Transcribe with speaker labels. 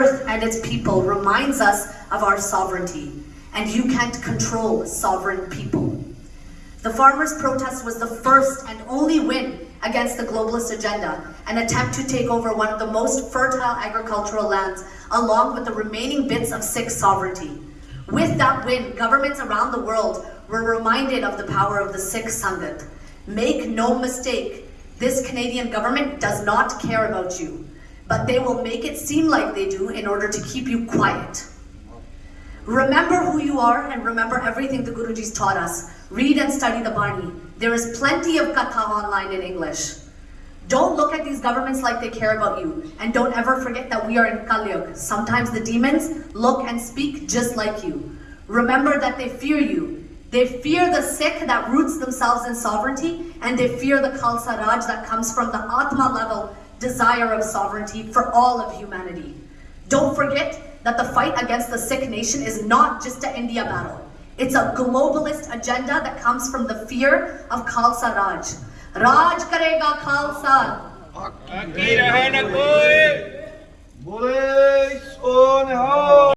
Speaker 1: earth and its people reminds us of our sovereignty, and you can't control sovereign people. The farmers' protest was the first and only win against the globalist agenda, an attempt to take over one of the most fertile agricultural lands, along with the remaining bits of Sikh sovereignty. With that win, governments around the world were reminded of the power of the Sikh Sangat. Make no mistake, this Canadian government does not care about you, but they will make it seem like they do in order to keep you quiet. Remember who you are and remember everything the Guruji's taught us. Read and study the Bani. There is plenty of katha online in English. Don't look at these governments like they care about you. And don't ever forget that we are in Kalyug. Sometimes the demons look and speak just like you. Remember that they fear you. They fear the Sikh that roots themselves in sovereignty, and they fear the Khalsa Raj that comes from the Atma level desire of sovereignty for all of humanity. Don't forget that the fight against the Sikh nation is not just an India battle. It's a globalist agenda that comes from the fear of Khalsa Raj. Raj karega Khalsa.